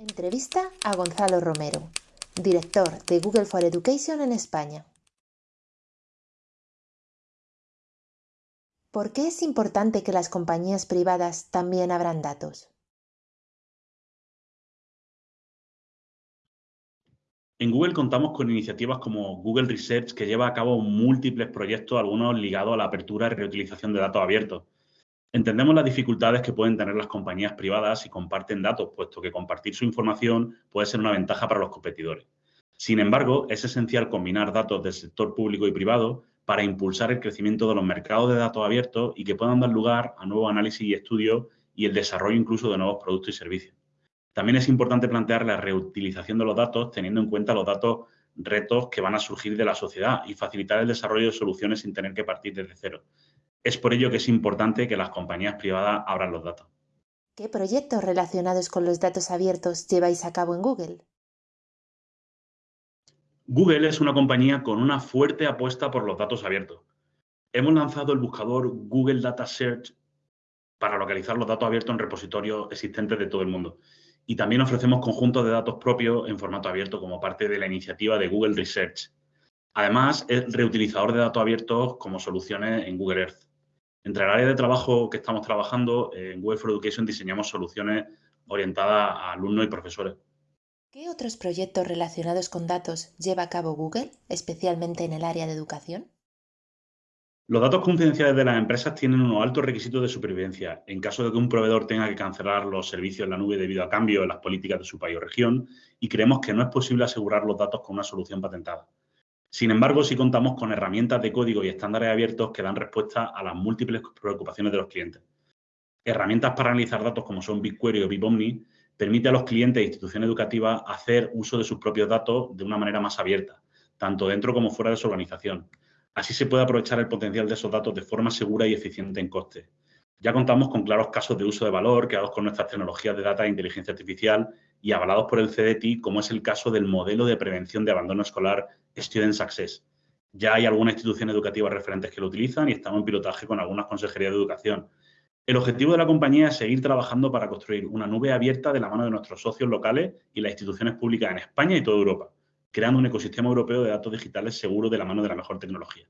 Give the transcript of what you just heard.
Entrevista a Gonzalo Romero, director de Google for Education en España. ¿Por qué es importante que las compañías privadas también abran datos? En Google contamos con iniciativas como Google Research, que lleva a cabo múltiples proyectos, algunos ligados a la apertura y reutilización de datos abiertos. Entendemos las dificultades que pueden tener las compañías privadas si comparten datos, puesto que compartir su información puede ser una ventaja para los competidores. Sin embargo, es esencial combinar datos del sector público y privado para impulsar el crecimiento de los mercados de datos abiertos y que puedan dar lugar a nuevos análisis y estudios y el desarrollo incluso de nuevos productos y servicios. También es importante plantear la reutilización de los datos teniendo en cuenta los datos retos que van a surgir de la sociedad y facilitar el desarrollo de soluciones sin tener que partir desde cero. Es por ello que es importante que las compañías privadas abran los datos. ¿Qué proyectos relacionados con los datos abiertos lleváis a cabo en Google? Google es una compañía con una fuerte apuesta por los datos abiertos. Hemos lanzado el buscador Google Data Search para localizar los datos abiertos en repositorios existentes de todo el mundo y también ofrecemos conjuntos de datos propios en formato abierto como parte de la iniciativa de Google Research. Además, es reutilizador de datos abiertos como soluciones en Google Earth. Entre el área de trabajo que estamos trabajando, en Google for Education diseñamos soluciones orientadas a alumnos y profesores. ¿Qué otros proyectos relacionados con datos lleva a cabo Google, especialmente en el área de educación? Los datos confidenciales de las empresas tienen unos altos requisitos de supervivencia. En caso de que un proveedor tenga que cancelar los servicios en la nube debido a cambios en las políticas de su país o región, y creemos que no es posible asegurar los datos con una solución patentada. Sin embargo, sí contamos con herramientas de código y estándares abiertos que dan respuesta a las múltiples preocupaciones de los clientes. Herramientas para analizar datos como son BigQuery o BigOmni permiten a los clientes e instituciones educativas hacer uso de sus propios datos de una manera más abierta, tanto dentro como fuera de su organización Así se puede aprovechar el potencial de esos datos de forma segura y eficiente en coste. Ya contamos con claros casos de uso de valor creados con nuestras tecnologías de data e inteligencia artificial y avalados por el CDT, como es el caso del modelo de prevención de abandono escolar Student Success. Ya hay algunas instituciones educativas referentes que lo utilizan y estamos en pilotaje con algunas consejerías de educación. El objetivo de la compañía es seguir trabajando para construir una nube abierta de la mano de nuestros socios locales y las instituciones públicas en España y toda Europa creando un ecosistema europeo de datos digitales seguro de la mano de la mejor tecnología.